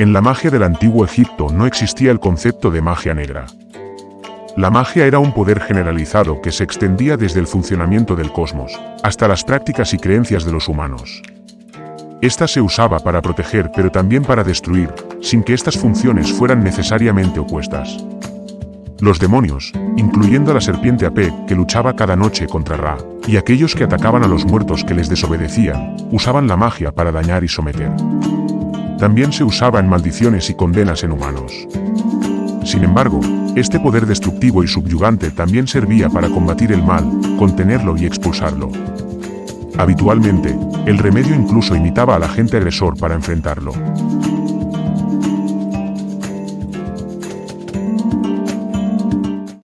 En la magia del antiguo Egipto no existía el concepto de magia negra. La magia era un poder generalizado que se extendía desde el funcionamiento del cosmos, hasta las prácticas y creencias de los humanos. Esta se usaba para proteger pero también para destruir, sin que estas funciones fueran necesariamente opuestas. Los demonios, incluyendo a la serpiente Apep que luchaba cada noche contra Ra, y aquellos que atacaban a los muertos que les desobedecían, usaban la magia para dañar y someter. También se usaba en maldiciones y condenas en humanos. Sin embargo, este poder destructivo y subyugante también servía para combatir el mal, contenerlo y expulsarlo. Habitualmente, el remedio incluso imitaba al agente agresor para enfrentarlo.